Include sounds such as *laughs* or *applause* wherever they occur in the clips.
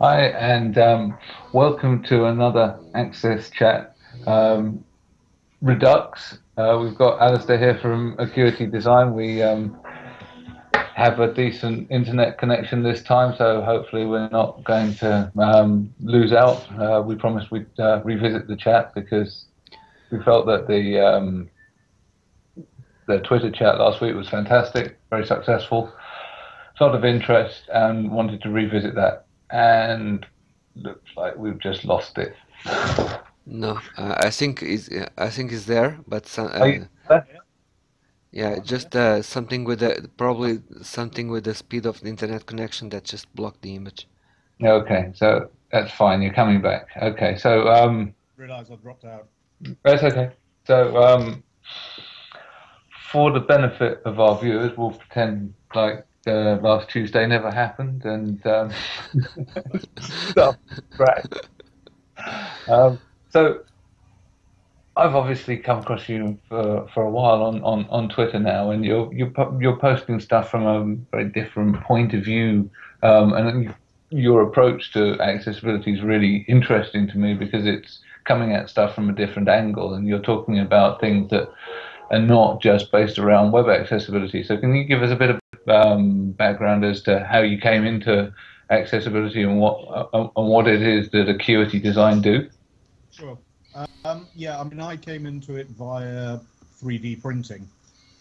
Hi, and um, welcome to another Access Chat um, Redux. Uh, we've got Alistair here from Acuity Design. We um, have a decent internet connection this time, so hopefully we're not going to um, lose out. Uh, we promised we'd uh, revisit the chat because we felt that the um, the Twitter chat last week was fantastic, very successful, a lot of interest, and wanted to revisit that and looks like we've just lost it. No, uh, I think is I think it's there, but uh, yeah, just uh, something with the probably something with the speed of the internet connection that just blocked the image. Okay, so that's fine. You're coming back. Okay, so um, realize I dropped out. That's okay. So um, for the benefit of our viewers, we'll pretend like uh, last Tuesday never happened, and um, *laughs* stuff right. Um, so I've obviously come across you for, for a while on, on, on Twitter now, and you're you're you're posting stuff from a very different point of view, um, and your approach to accessibility is really interesting to me because it's coming at stuff from a different angle, and you're talking about things that are not just based around web accessibility. So can you give us a bit of um, background as to how you came into accessibility and what uh, and what it is that Acuity Design do? Sure. Um, yeah, I mean, I came into it via 3D printing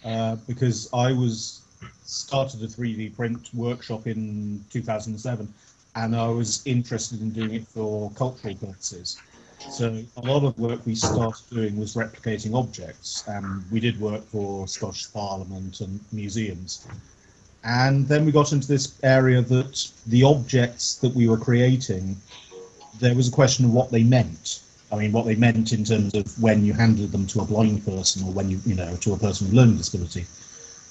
uh, because I was started a 3D print workshop in 2007, and I was interested in doing it for cultural purposes. So a lot of work we started doing was replicating objects, and we did work for Scottish Parliament and museums. And then we got into this area that the objects that we were creating, there was a question of what they meant. I mean, what they meant in terms of when you handed them to a blind person or when you, you know, to a person with learning disability.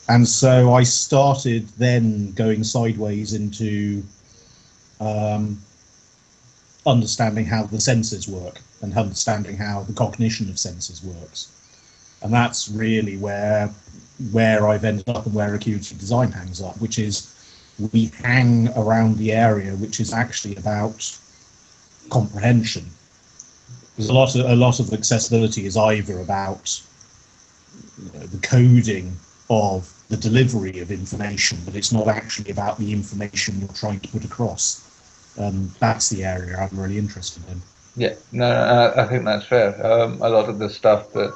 And so I started then going sideways into um, understanding how the senses work and understanding how the cognition of senses works. And that's really where where I've ended up and where Acuity Design hangs up, which is we hang around the area which is actually about comprehension. There's a lot of a lot of accessibility is either about you know, the coding of the delivery of information, but it's not actually about the information you're trying to put across. Um, that's the area I'm really interested in. Yeah, no, I think that's fair. Um, a lot of the stuff that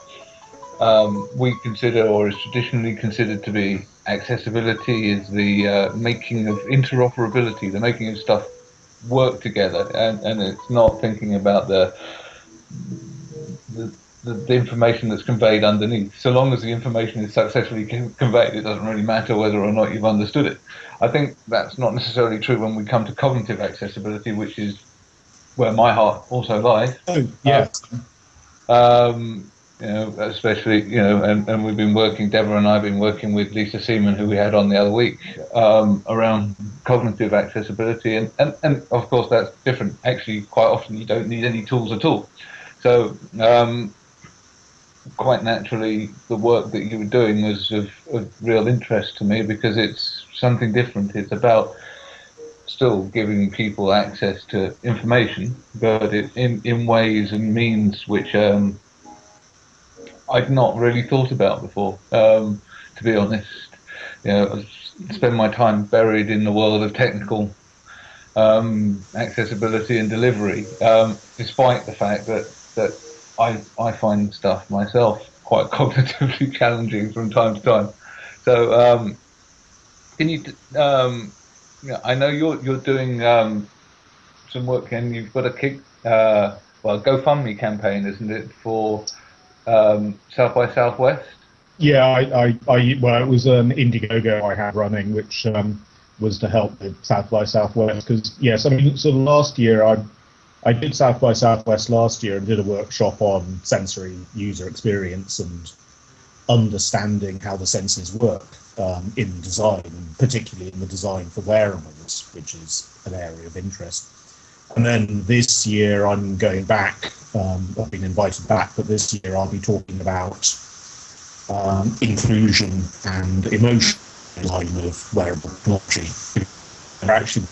um, we consider or is traditionally considered to be accessibility is the uh, making of interoperability, the making of stuff work together, and, and it's not thinking about the, the the, information that's conveyed underneath. So long as the information is successfully conveyed, it doesn't really matter whether or not you've understood it. I think that's not necessarily true when we come to cognitive accessibility, which is where my heart also lies. Oh, yeah. Um, you know, especially, you know, and, and we've been working, Deborah and I have been working with Lisa Seeman, who we had on the other week, um, around cognitive accessibility. And, and, and of course, that's different. Actually, quite often you don't need any tools at all. So, um, quite naturally, the work that you were doing was of, of real interest to me because it's something different. It's about still giving people access to information, but it, in, in ways and means which um, I'd not really thought about before, um, to be honest. You know, I spend my time buried in the world of technical um, accessibility and delivery, um, despite the fact that that I I find stuff myself quite *laughs* cognitively challenging from time to time. So, um, can you? Um, I know you're you're doing um, some work, and you've got a kick, uh, well, GoFundMe campaign, isn't it, for um, South by Southwest? Yeah, I, I, I, well, it was an Indiegogo I had running, which um, was to help with South by Southwest. Because yes, I mean, so last year I, I did South by Southwest last year and did a workshop on sensory user experience and understanding how the senses work um, in design, particularly in the design for wearables, which is an area of interest. And then this year I'm going back. Um, I've been invited back, but this year I'll be talking about um, inclusion and emotion design of wearable technology. And actually,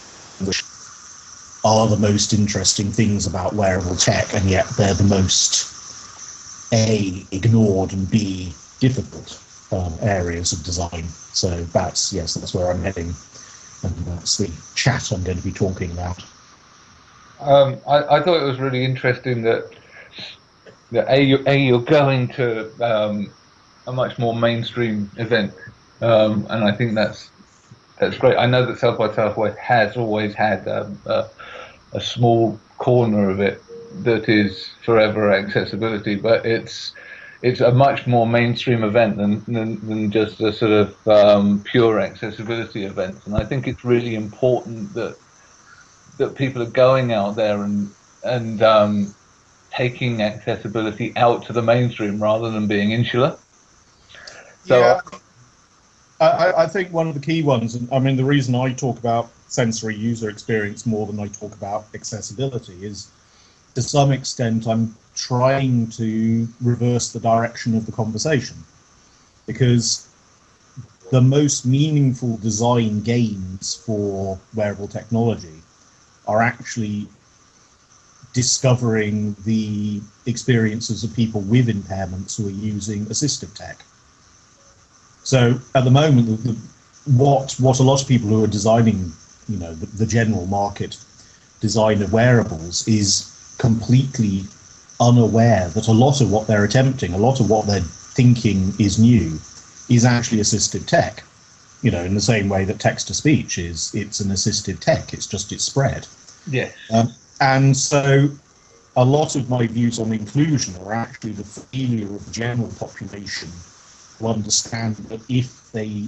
are the most interesting things about wearable tech, and yet they're the most a ignored and b difficult um, areas of design. So that's yes, that's where I'm heading, and that's the chat I'm going to be talking about. Um, I, I, thought it was really interesting that that a, you, a you're going to um, a much more mainstream event, um, and I think that's that's great. I know that South by Southwest has always had um, a, a small corner of it that is forever accessibility, but it's it's a much more mainstream event than than, than just a sort of um, pure accessibility event. And I think it's really important that that people are going out there and and um, taking accessibility out to the mainstream rather than being insular. So yeah, I, I think one of the key ones, and I mean the reason I talk about sensory user experience more than I talk about accessibility is to some extent I'm trying to reverse the direction of the conversation because the most meaningful design gains for wearable technology are actually discovering the experiences of people with impairments who are using assistive tech. So at the moment, the, what what a lot of people who are designing, you know, the, the general market design of wearables is completely unaware that a lot of what they're attempting, a lot of what they're thinking is new, is actually assistive tech. You know, in the same way that text to speech is, it's an assistive tech. It's just it's spread. Yeah. Um, and so, a lot of my views on inclusion are actually the failure of the general population to understand that if they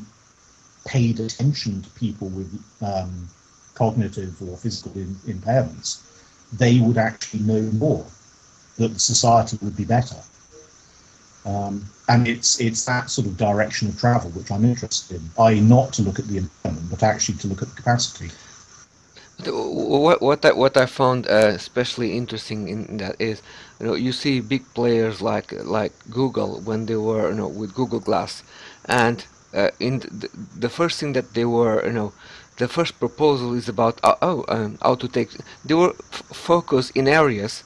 paid attention to people with um, cognitive or physical in, impairments, they would actually know more that society would be better. Um, and it's it's that sort of direction of travel which I'm interested in, i.e., not to look at the impairment, but actually to look at the capacity. What what I, what I found uh, especially interesting in that is, you know, you see big players like like Google when they were you know with Google Glass, and uh, in the, the first thing that they were you know the first proposal is about uh, oh um, how to take they were focused in areas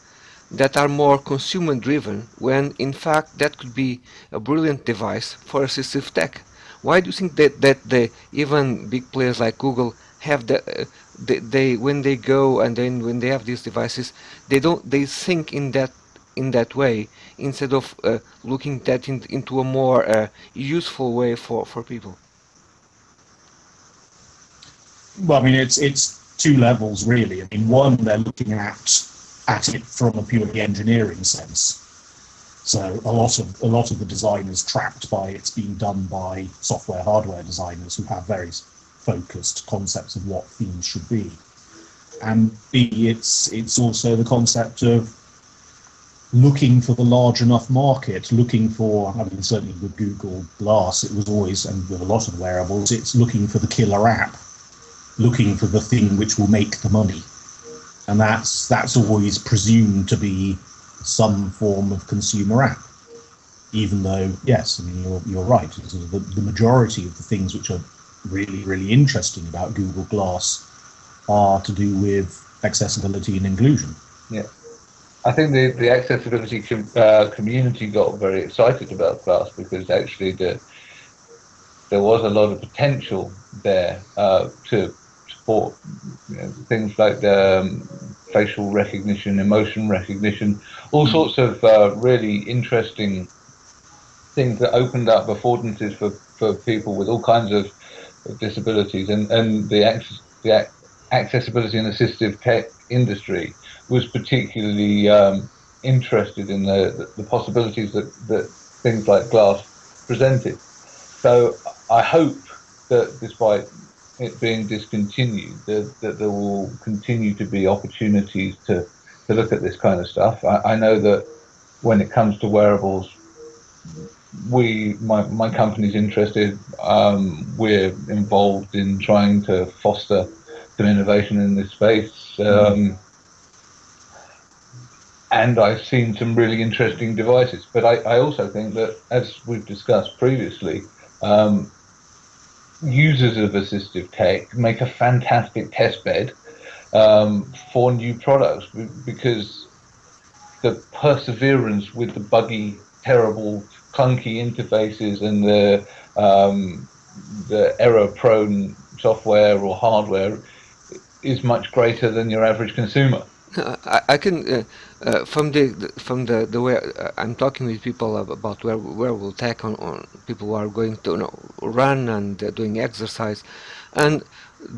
that are more consumer driven when in fact that could be a brilliant device for assistive tech. Why do you think that, that the even big players like Google have the uh, they, they when they go and then when they have these devices they don't they think in that in that way instead of uh, looking that in, into a more uh, useful way for for people well i mean it's it's two levels really i mean one they're looking at at it from a purely engineering sense. So a lot of a lot of the design is trapped by it's being done by software hardware designers who have very focused concepts of what themes should be. And B, it's it's also the concept of looking for the large enough market, looking for, I mean, certainly with Google Glass, it was always, and with a lot of wearables, it's looking for the killer app, looking for the thing which will make the money and that's that's always presumed to be some form of consumer app. Even though, yes, I mean you're you're right. The, the majority of the things which are really really interesting about Google Glass are to do with accessibility and inclusion. Yeah. I think the, the accessibility com, uh, community got very excited about Glass because actually the, there was a lot of potential there uh, to support you know, things like um, facial recognition, emotion recognition, all hmm. sorts of uh, really interesting things that opened up affordances for, for people with all kinds of disabilities. And, and the, the accessibility and assistive tech industry was particularly um, interested in the, the possibilities that, that things like glass presented. So I hope that despite it being discontinued, that, that there will continue to be opportunities to, to look at this kind of stuff. I, I know that when it comes to wearables, we my my company's interested. Um, we're involved in trying to foster some innovation in this space. Um, and I've seen some really interesting devices. But I, I also think that, as we've discussed previously, um, users of assistive tech make a fantastic test bed um, for new products because the perseverance with the buggy, terrible, clunky interfaces and the um, the error-prone software or hardware is much greater than your average consumer. I, I can uh, uh, from the, from the the way uh, I'm talking with people about where wearable tech on, on people who are going to you know, run and doing exercise, and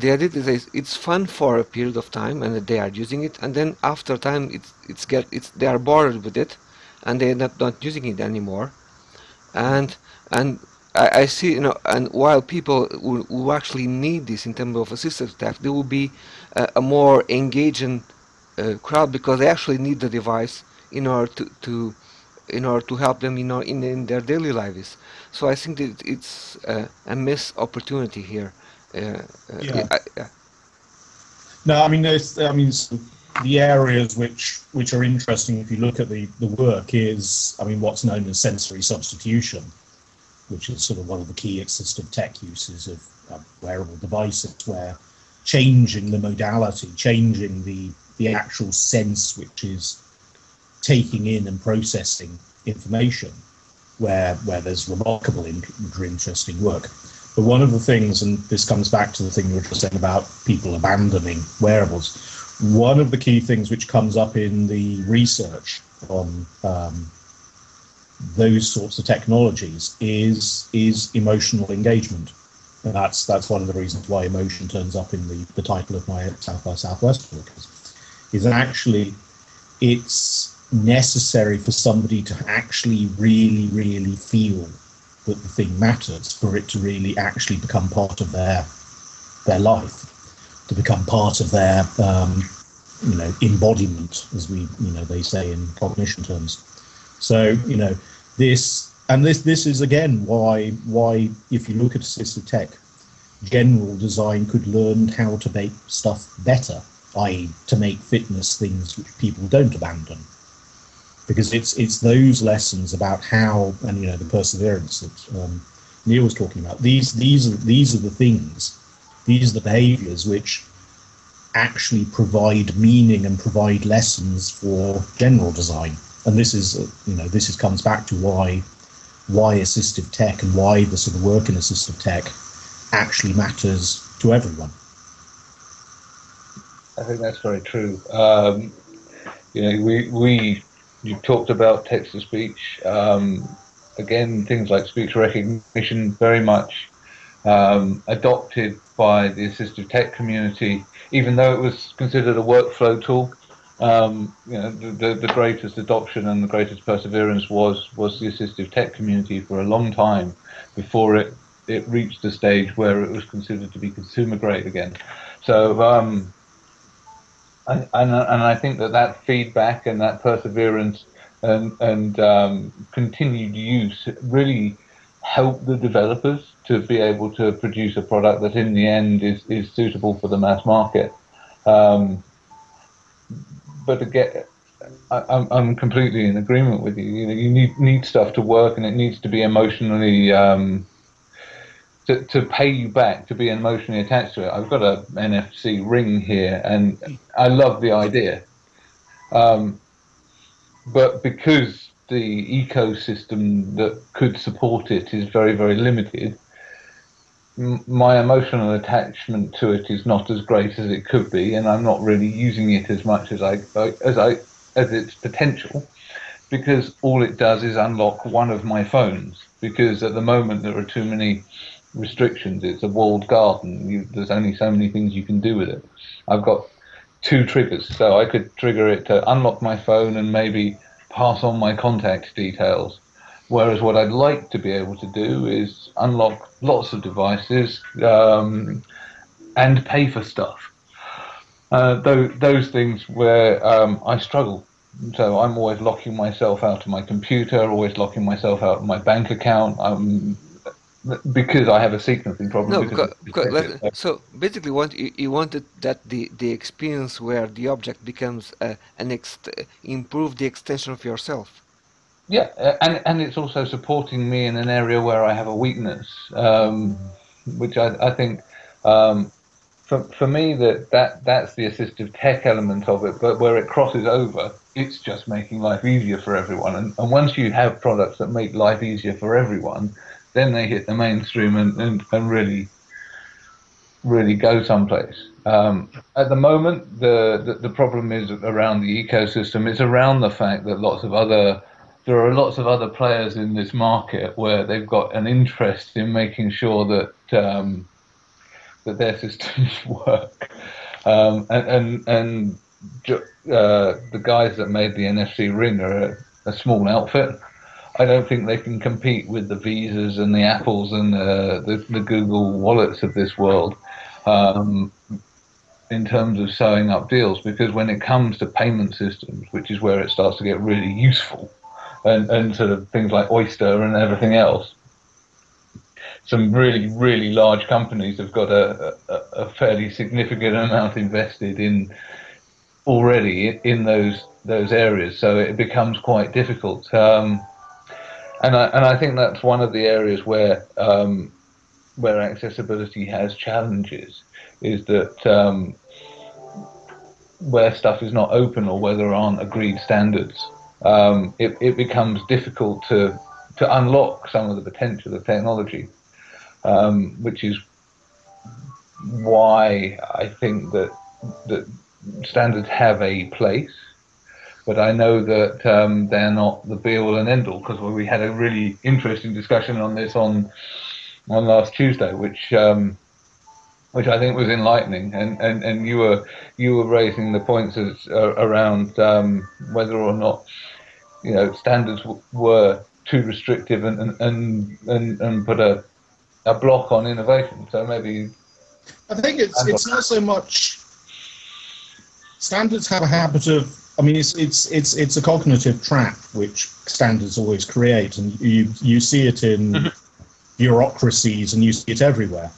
the idea is it's fun for a period of time and they are using it, and then after time it's it's get it's they are bored with it, and they end up not using it anymore, and and I, I see you know and while people who, who actually need this in terms of assistive tech, there will be a more engaging uh, crowd because they actually need the device in order to, to in order to help them in, in, in their daily lives. So I think that it's uh, a missed opportunity here. Uh, uh yeah. I. No, I mean, there's, I mean, the areas which which are interesting if you look at the the work is, I mean, what's known as sensory substitution, which is sort of one of the key assistive tech uses of wearable devices, where changing the modality, changing the the actual sense which is taking in and processing information where where there's remarkable interesting work. But one of the things and this comes back to the thing you were just saying about people abandoning wearables one of the key things which comes up in the research on um, those sorts of technologies is is emotional engagement. And that's that's one of the reasons why emotion turns up in the, the title of my South by Southwest book is actually it's necessary for somebody to actually really, really feel that the thing matters for it to really actually become part of their their life, to become part of their um, you know embodiment, as we you know they say in cognition terms. So you know this and this this is again why why if you look at assistive tech, general design could learn how to make stuff better i.e., to make fitness things which people don't abandon. Because it's it's those lessons about how and you know the perseverance that um, Neil was talking about. These these are these are the things, these are the behaviours which actually provide meaning and provide lessons for general design. And this is uh, you know this is comes back to why why assistive tech and why the sort of work in assistive tech actually matters to everyone. I think that's very true. Um, you know, we we you talked about text to speech. Um, again, things like speech recognition very much um, adopted by the assistive tech community, even though it was considered a workflow tool. Um, you know, the, the greatest adoption and the greatest perseverance was was the assistive tech community for a long time before it it reached the stage where it was considered to be consumer grade again. So um, and, and, and I think that that feedback and that perseverance and, and um, continued use really helped the developers to be able to produce a product that in the end is, is suitable for the mass market. Um, but again, I, I'm, I'm completely in agreement with you. You know, you need need stuff to work, and it needs to be emotionally um, to, to pay you back to be emotionally attached to it. I've got a NFC ring here, and I love the idea. Um, but because the ecosystem that could support it is very, very limited, my emotional attachment to it is not as great as it could be, and I'm not really using it as much as I as I as its potential, because all it does is unlock one of my phones. Because at the moment there are too many restrictions. It's a walled garden. You, there's only so many things you can do with it. I've got two triggers, so I could trigger it to unlock my phone and maybe pass on my contact details. Whereas what I'd like to be able to do is unlock lots of devices um, and pay for stuff. Uh, those, those things where um, I struggle. So I'm always locking myself out of my computer, always locking myself out of my bank account. I'm because I have a sequencing problem. No, because, because so basically, what you, you wanted that the the experience where the object becomes uh, an ex improve the extension of yourself. Yeah, uh, and and it's also supporting me in an area where I have a weakness, um, which I I think um, for, for me that, that that's the assistive tech element of it but where it crosses over it's just making life easier for everyone. And, and once you have products that make life easier for everyone then they hit the mainstream and, and, and really really go someplace. Um, at the moment the, the, the problem is around the ecosystem. It's around the fact that lots of other there are lots of other players in this market where they've got an interest in making sure that um, that their *laughs* systems *laughs* work. Um, and and, and uh, the guys that made the NFC ring are a, a, small outfit. I don't think they can compete with the Visas and the Apples and the, the, the Google wallets of this world um, in terms of sewing up deals. Because when it comes to payment systems, which is where it starts to get really useful, and, and sort of things like Oyster and everything else, some really, really large companies have got a, a, a fairly significant amount invested in already in those those areas. So it becomes quite difficult. Um, and I and I think that's one of the areas where um, where accessibility has challenges is that um, where stuff is not open or where there aren't agreed standards, um, it, it becomes difficult to to unlock some of the potential of technology um, which is why I think that that standards have a place, but I know that um, they're not the be all and end all because we had a really interesting discussion on this on on last Tuesday, which um, which I think was enlightening, and, and, and you were you were raising the points as, uh, around um, whether or not you know standards were too restrictive and and, and, and, and put a a block on innovation. So maybe. I think it's it's not so much. Standards have a habit of. I mean, it's it's it's it's a cognitive trap which standards always create, and you you see it in mm-hmm. bureaucracies and you see it everywhere,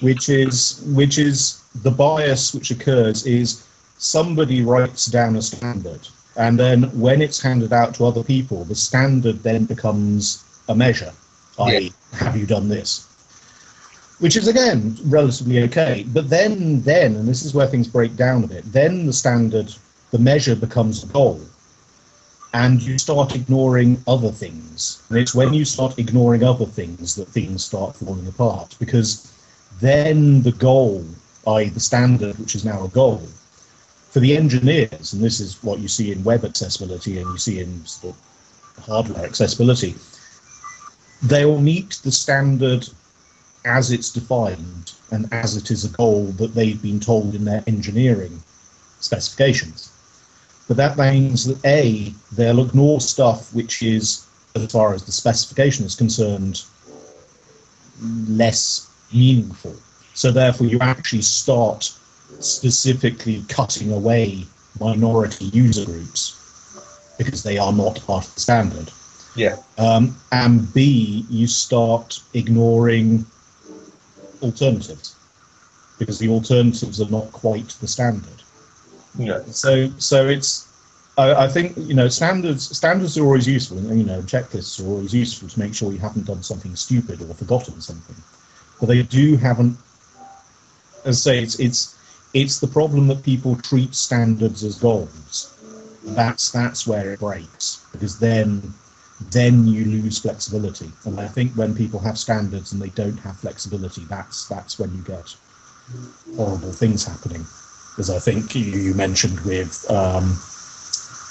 which is which is the bias which occurs is somebody writes down a standard and then when it's handed out to other people, the standard then becomes a measure. I have you done this? which is again relatively okay. But then, then, and this is where things break down a bit. Then the standard, the measure becomes a goal, and you start ignoring other things. And it's when you start ignoring other things that things start falling apart because then the goal, i.e., the standard, which is now a goal, for the engineers, and this is what you see in web accessibility and you see in hardware accessibility, they'll meet the standard as it's defined and as it is a goal that they've been told in their engineering specifications. But that means that A, they'll ignore stuff which is, as far as the specification is concerned, less meaningful. So therefore you actually start specifically cutting away minority user groups because they are not part of the standard. Yeah. Um, and B, you start ignoring alternatives because the alternatives are not quite the standard. Yeah. So so it's I, I think you know standards standards are always useful and you know checklists are always useful to make sure you haven't done something stupid or forgotten something. But they do haven't as I say it's it's it's the problem that people treat standards as goals. That's that's where it breaks because then then you lose flexibility. And I think when people have standards and they don't have flexibility, that's that's when you get horrible things happening. As I think you, mentioned with um,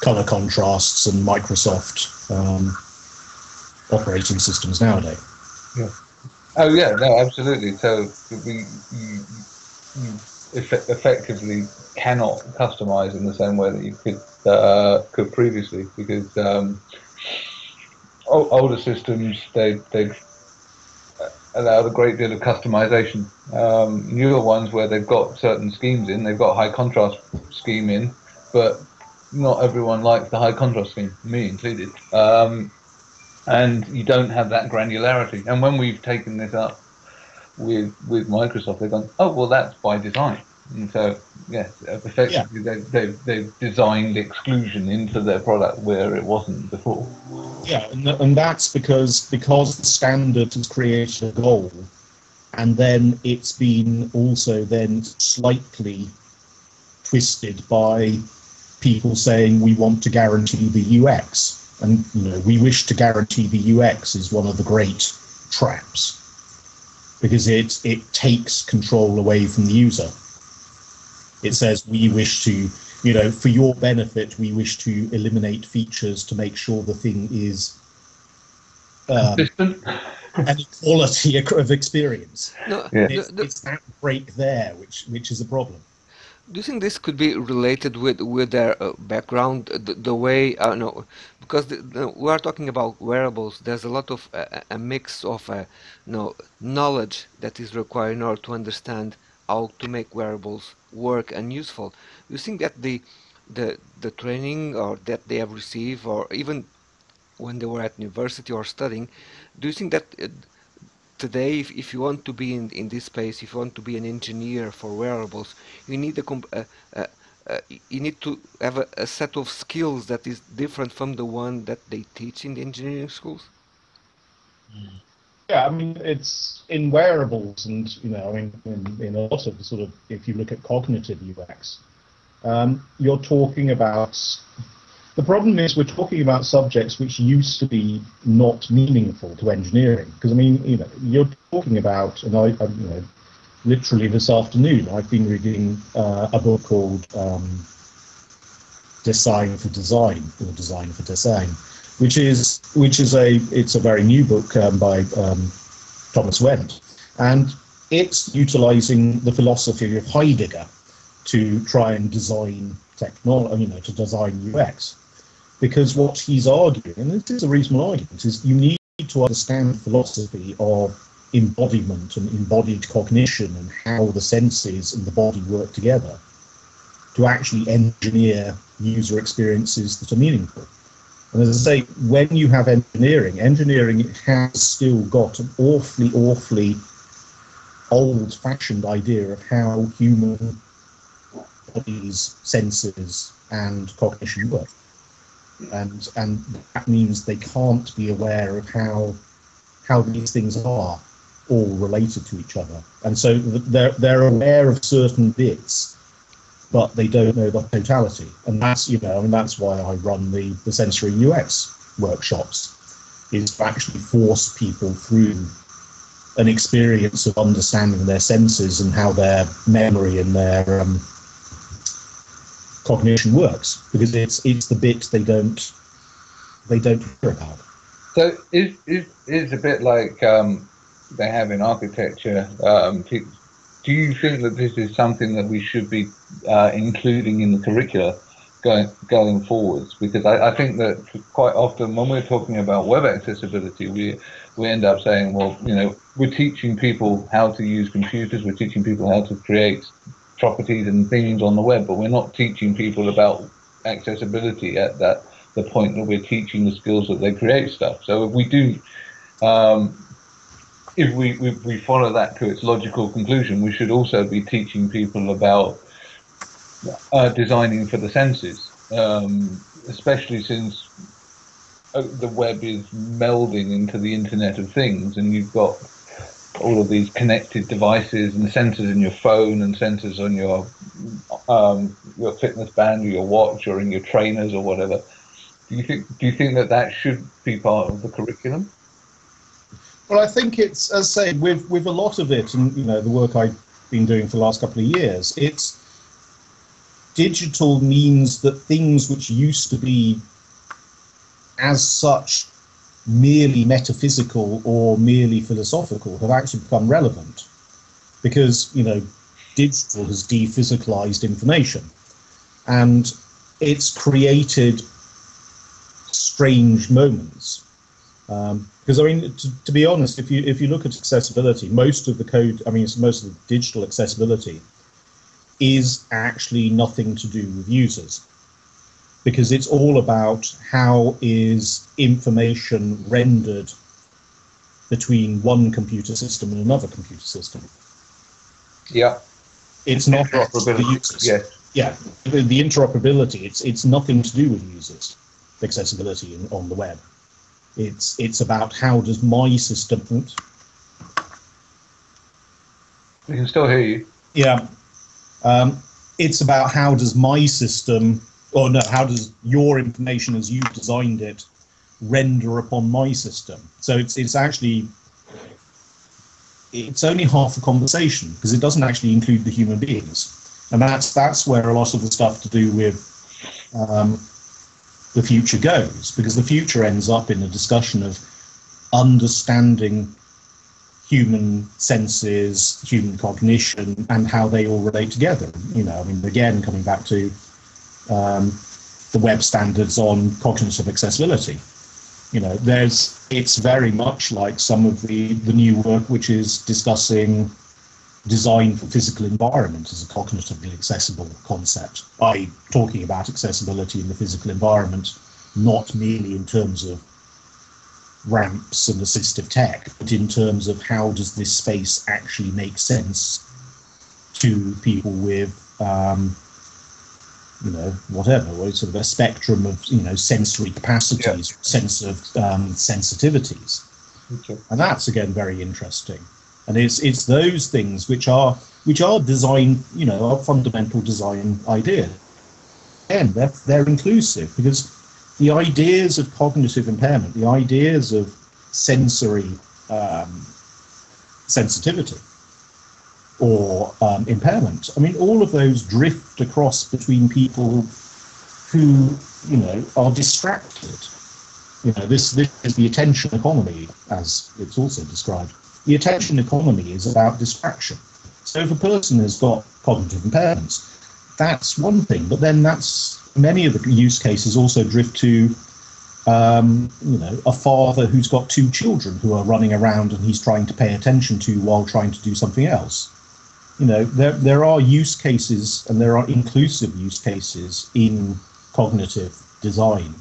color contrasts and Microsoft um, operating systems nowadays. Yeah. Oh yeah, no, absolutely. So we you, you effectively cannot customize in the same way that you could uh, could previously because um, older systems they they allowed a great deal of customization. Um, newer ones where they've got certain schemes in, they've got high contrast scheme in, but not everyone likes the high contrast scheme, me included. Um, and you don't have that granularity. And when we've taken this up with with Microsoft, they've gone, oh well, that's by design. And so, yes, effectively, yeah. They've, they've, they've designed exclusion into their product where it wasn't before. Yeah, and, and that's because because the standard has created a goal, and then it's been also then slightly twisted by people saying we want to guarantee the UX. And you know, we wish to guarantee the UX is one of the great traps because it it takes control away from the user. It says we wish to, you know, for your benefit, we wish to eliminate features to make sure the thing is um, *laughs* an equality of experience. No, yeah. it's, it's that break there which which is a problem. Do you think this could be related with with their uh, background, the, the way uh, no, because the, the, we are talking about wearables. There's a lot of uh, a mix of uh, no knowledge that is required in order to understand how to make wearables work and useful. Do you think that the the the training or that they have received, or even when they were at university or studying, do you think that uh, today, if, if you want to be in, in this space, if you want to be an engineer for wearables, you need a, uh, uh, uh, you need to have a, a, set of skills that is different from the one that they teach in the engineering schools. Yeah, I mean it's in wearables, and you know, I mean, in, in a lot of the sort of if you look at cognitive UX, um, you're talking about the problem is we're talking about subjects which used to be not meaningful to engineering. Because I mean, you know, you're talking about, and I, I you know, literally this afternoon, I've been reading uh, a book called um, Design for Dasein or Design for Design, which is which is a it's a very new book um, by um, Thomas Wendt, and it's utilizing the philosophy of Heidegger to try and design technology, you know, to design UX because what he's arguing, and this is a reasonable argument, is you need to understand the philosophy of embodiment and embodied cognition and how the senses and the body work together to actually engineer user experiences that are meaningful. And as I say, when you have engineering, engineering has still got an awfully, awfully old fashioned idea of how human bodies, senses, and cognition work and and that means they can't be aware of how how these things are all related to each other, and so they're they're aware of certain bits, but they don't know the totality, and that's you know I mean that's why I run the the sensory UX workshops, is to actually force people through an experience of understanding their senses and how their memory and their um, cognition works because it's it's the bit they don't they don't hear about. So it, it, it's a bit like um, they have in architecture. Um, do you think that this is something that we should be uh, including in the curricula going going forwards? Because I, I, think that quite often when we're talking about web accessibility, we we end up saying, well, you know, we're teaching people how to use computers, we're teaching people how to create properties and themes on the web, but we're not teaching people about accessibility at that the point that we're teaching the skills that they create stuff. So if we do, um, if we, if we follow that to its logical conclusion, we should also be teaching people about uh, designing for the senses, um, especially since uh, the web is melding into the Internet of Things, and you've got all of these connected devices and sensors in your phone and sensors on your um, your fitness band or your watch or in your trainers or whatever. Do you think do you think that that should be part of the curriculum? Well, I think it's as I say with with a lot of it, and you know the work I've been doing for the last couple of years. It's digital means that things which used to be as such merely metaphysical or merely philosophical have actually become relevant because you know digital has dephysicalized information. And it's created strange moments. Um, because I mean, to, to, be honest, if you if you look at accessibility, most of the code, I mean, most of the digital accessibility is actually nothing to do with users because it's all about how is information rendered between one computer system and another computer system. Yeah. It's not interoperability. Yeah. Yeah. The, the, interoperability, it's it's nothing to do with users, accessibility in, on the web. It's it's about how does my system We can still hear you. Yeah. Um, it's about how does my system, or no, how does your information as you've designed it render upon my system? So it's it's actually it's only half the conversation because it doesn't actually include the human beings, and that's that's where a lot of the stuff to do with um, the future goes because the future ends up in a discussion of understanding human senses, human cognition, and how they all relate together. You know, I mean, again, coming back to um, the web standards on cognitive accessibility. You know, there's it's very much like some of the the new work which is discussing design for physical environment as a cognitively accessible concept. by talking about accessibility in the physical environment, not merely in terms of ramps and assistive tech, but in terms of how does this space actually make sense to people with, um, you know, whatever, sort of a spectrum of, you know, sensory capacities, yeah. sense of um, sensitivities. Okay. And that's again very interesting. And it's it's those things which are which are design, you know, are fundamental design ideas. And they're they're inclusive because the ideas of cognitive impairment, the ideas of sensory um, sensitivity or um, impairment. I mean, all of those drift across between people who, you know, are distracted. You know, this, this is the attention economy, as it's also described. The attention economy is about distraction. So if a person has got cognitive impairments, that's one thing, but then that's many of the use cases also drift to um, you know a father who's got two children who are running around and he's trying to pay attention to while trying to do something else you know there there are use cases and there are inclusive use cases in cognitive design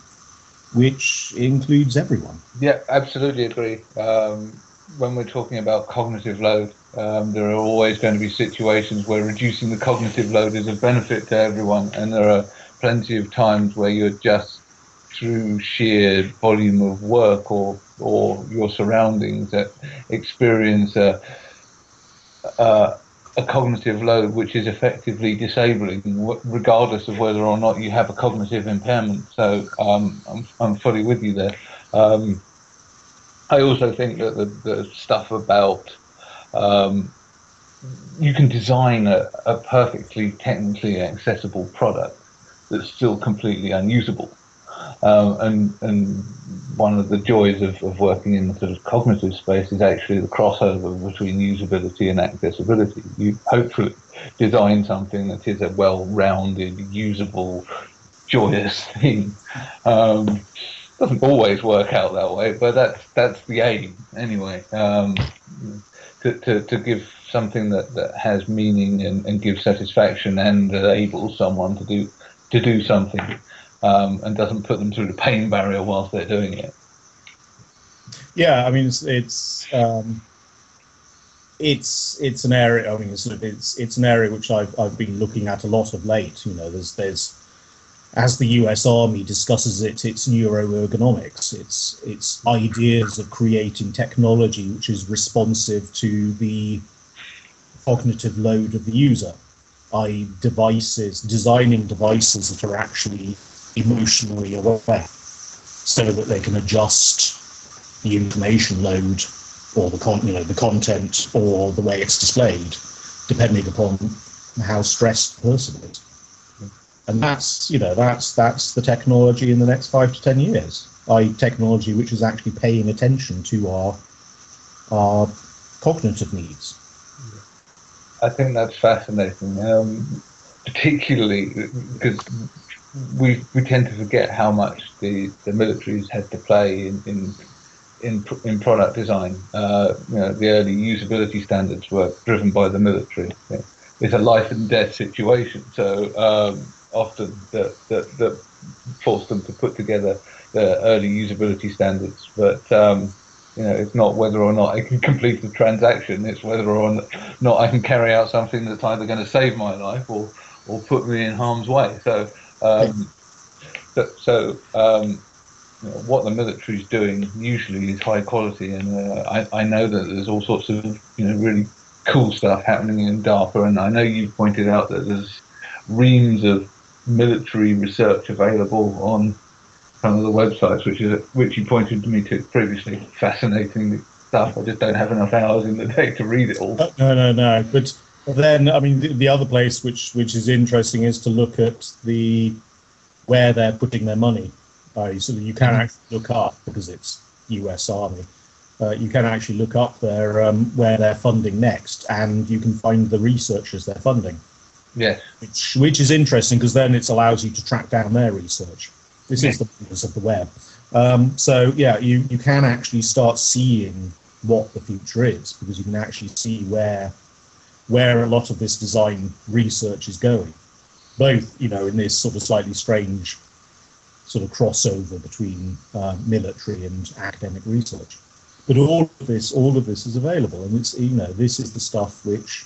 which includes everyone. Yeah absolutely agree. Um, when we're talking about cognitive load um, there are always going to be situations where reducing the cognitive load is of benefit to everyone and there are plenty of times where you're just through sheer volume of work or or your surroundings that experience a, a, a cognitive load which is effectively disabling, regardless of whether or not you have a cognitive impairment. So um, I'm, I'm fully with you there. Um, I also think that the, the stuff about um, you can design a, a perfectly technically accessible product that's still completely unusable. Um, and and one of the joys of, of working in the sort of cognitive space is actually the crossover between usability and accessibility. You hopefully design something that is a well-rounded, usable, joyous thing. Um, doesn't always work out that way, but that's that's the aim anyway. Um, to, to, to give something that, that has meaning and, and gives satisfaction and enables someone to do to do something um, and doesn't put them through the pain barrier whilst they're doing it. Yeah, I mean it's it's um, it's it's an area. I mean it's it's it's an area which I've I've been looking at a lot of late. You know, there's there's as the U.S. Army discusses it, it's neuroergonomics. It's it's ideas of creating technology which is responsive to the cognitive load of the user i.e., devices, designing devices that are actually emotionally aware so that they can adjust the information load or the con- you know the content or the way it's displayed depending upon how stressed the person is. And that's you know that's that's the technology in the next five to ten years. I technology which is actually paying attention to our our cognitive needs. I think that's fascinating, um, particularly because we we tend to forget how much the the militaries had to play in in in, in product design. Uh, you know, the early usability standards were driven by the military. It's a life and death situation, so um, often that that that forced them to put together the early usability standards, but. Um, you know, it's not whether or not I can complete the transaction. It's whether or not I can carry out something that's either going to save my life or, or put me in harm's way. So, um, so, so um, you know, what the military is doing usually is high quality, and uh, I, I know that there's all sorts of you know really cool stuff happening in DARPA, and I know you've pointed out that there's reams of military research available on some of the websites, which is which you pointed to me to previously. Fascinating stuff. I just don't have enough hours in the day to read it all. No, no, no. But then, I mean, the, the other place which which is interesting is to look at the where they're putting their money. Uh, so you can mm-hmm. actually look up because it's U.S. Army. Uh, you can actually look up their um, where they're funding next, and you can find the researchers they're funding. Yeah, Which which is interesting because then it allows you to track down their research. This is the purpose of the web. Um, so yeah, you you can actually start seeing what the future is because you can actually see where where a lot of this design research is going. Both, you know, in this sort of slightly strange sort of crossover between uh, military and academic research. But all of this, all of this is available, and it's you know this is the stuff which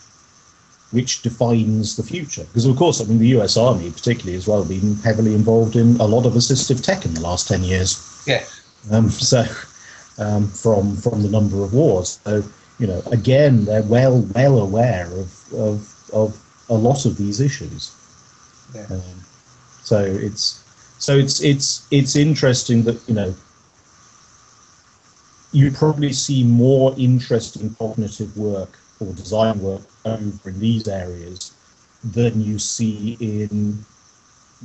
which defines the future. Because of course, I mean, the U.S. Army, particularly as well, been heavily involved in a lot of assistive tech in the last ten years. Yes. Um, so, um, from from the number of wars, so you know, again, they're well well aware of of, of a lot of these issues. Yeah. Um, so it's so it's it's it's interesting that you know you probably see more interesting cognitive work or design work over in these areas than you see in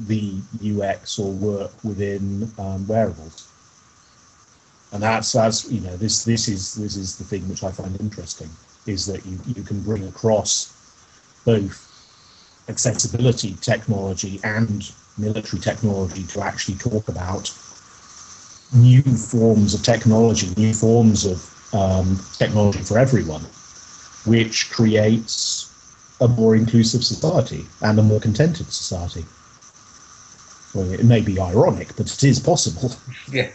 the UX or work within um, wearables. And that's that's you know this this is this is the thing which I find interesting is that you you can bring across both accessibility technology and military technology to actually talk about new forms of technology, new forms of um, technology for everyone which creates a more inclusive society and a more contented society. Well, it may be ironic, but it is possible. *laughs* Yeah.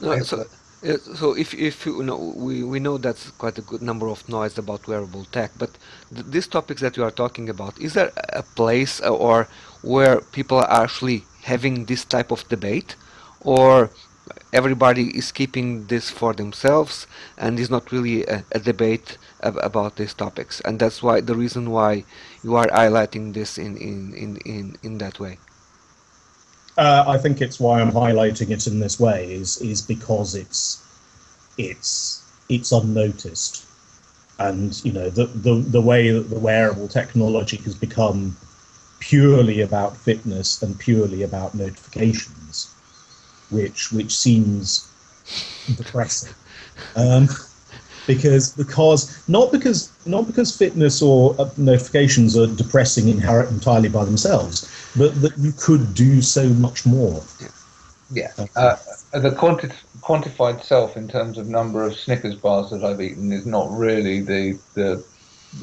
No, so, Uh, so if if you know we we know that's quite a good number of noise about wearable tech, but th these topics that you are talking about, is there a place uh, or where people are actually having this type of debate, or everybody is keeping this for themselves and is not really a, a debate ab about these topics? And that's why the reason why you are highlighting this in in in in, in that way uh, I think it's why I'm highlighting it in this way is is because it's it's it's unnoticed and you know the the, the way that the wearable technology has become purely about fitness and purely about notifications which which seems depressing. Um, because because not because not because fitness or uh, notifications are depressing entirely by themselves, but that you could do so much more. Yeah, uh, the quanti quantified self in terms of number of Snickers bars that I've eaten is not really the the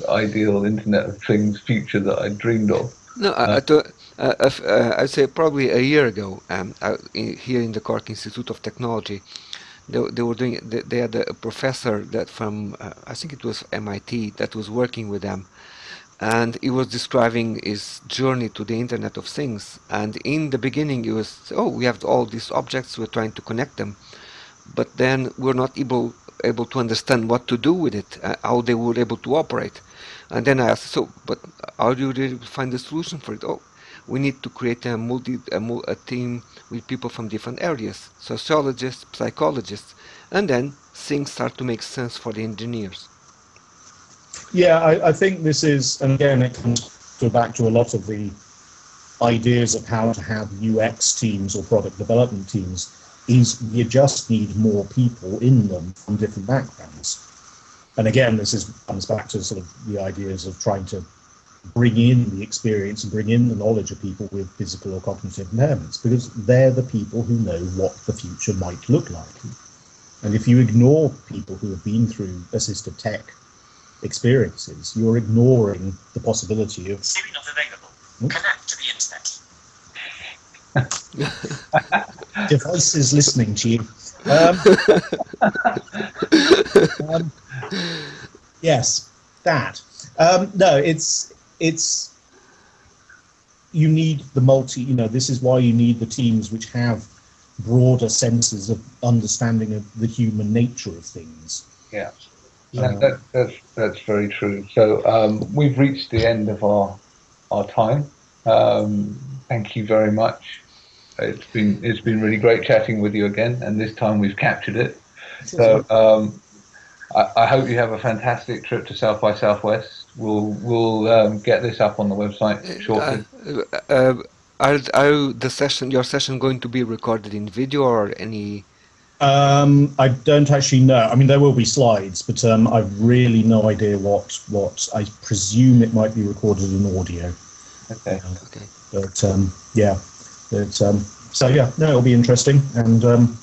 ideal Internet of Things future that I dreamed of. No, uh, I, uh, uh, I'd say probably a year ago, um, in, here in the Cork Institute of Technology, they, they were doing. They, they had a professor that from uh, I think it was MIT that was working with them, and he was describing his journey to the Internet of Things. And in the beginning, he was, oh, we have all these objects, we're trying to connect them, but then we're not able able to understand what to do with it, uh, how they were able to operate. And then I asked, so, but how do you really find the solution for it? Oh, we need to create a multi a, a team with people from different areas, sociologists, psychologists, and then things start to make sense for the engineers. Yeah, I, I think this is, and again, it comes to back to a lot of the ideas of how to have UX teams or product development teams is you just need more people in them from different backgrounds. And again, this is comes back to sort of the ideas of trying to bring in the experience and bring in the knowledge of people with physical or cognitive impairments because they're the people who know what the future might look like. And if you ignore people who have been through assistive tech experiences, you're ignoring the possibility of Siri not available. Hmm? Connect to the internet. *laughs* Devices listening to you. Um, *laughs* um, yes, that. Um, no, it's it's you need the multi you know this is why you need the teams which have broader senses of understanding of the human nature of things yeah Yeah, that, that's that's very true. So um, we've reached the end of our our time. Um, thank you very much. It's been it's been really great chatting with you again, and this time we've captured it. So um, I, I, hope you have a fantastic trip to South by Southwest. We'll we'll um, get this up on the website shortly. Uh, uh, are, are the session your session going to be recorded in video or any? Um, I don't actually know. I mean, there will be slides, but um, I've really no idea what what. I presume it might be recorded in audio. Okay. okay. But um, yeah, but, um, so yeah, no, it'll be interesting, and um,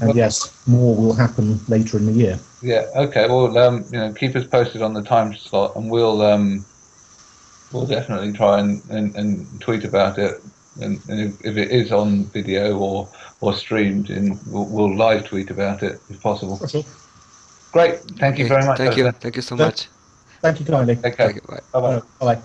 and yes, more will happen later in the year. Yeah. Okay. Well, um, you know, keep us posted on the time slot, and we'll um, we'll definitely try and, and, and tweet about it. And, and if, if, it is on video or or streamed, in we'll, we'll live tweet about it if possible. Sure. Great. Thank you very much. Thank you. Thank you so much. Thank you kindly. Okay. Bye. Bye bye.